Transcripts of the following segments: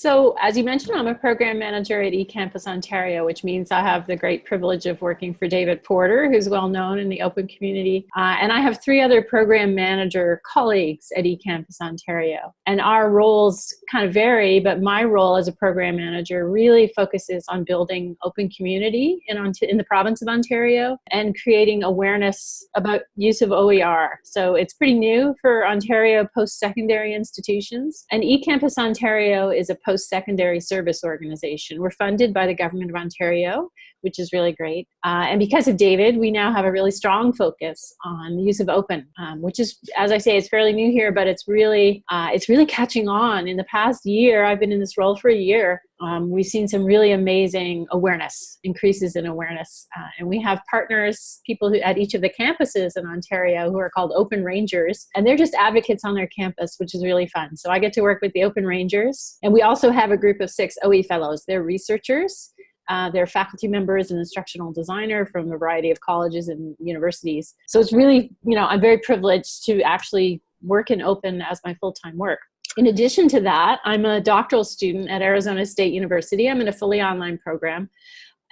So as you mentioned, I'm a program manager at eCampus Ontario, which means I have the great privilege of working for David Porter, who's well known in the open community. Uh, and I have three other program manager colleagues at eCampus Ontario. And our roles kind of vary, but my role as a program manager really focuses on building open community in, in the province of Ontario and creating awareness about use of OER. So it's pretty new for Ontario post-secondary institutions. And eCampus Ontario is a post-secondary service organization. We're funded by the Government of Ontario, which is really great. Uh, and because of David, we now have a really strong focus on the use of open, um, which is, as I say, it's fairly new here, but it's really, uh, it's really catching on. In the past year, I've been in this role for a year, um, we've seen some really amazing awareness, increases in awareness. Uh, and we have partners, people who at each of the campuses in Ontario who are called Open Rangers, and they're just advocates on their campus, which is really fun. So I get to work with the Open Rangers. And we also have a group of six OE fellows. They're researchers uh, they're faculty members and instructional designer from a variety of colleges and universities. So it's really, you know, I'm very privileged to actually work in open as my full-time work. In addition to that, I'm a doctoral student at Arizona State University. I'm in a fully online program.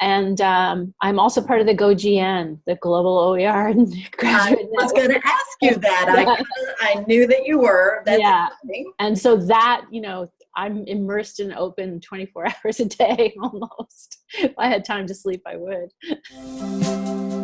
And um, I'm also part of the GoGN, the Global OER Graduate I was going to ask you that. I, I knew that you were. That's yeah. And so that, you know, I'm immersed in open 24 hours a day almost. if I had time to sleep, I would.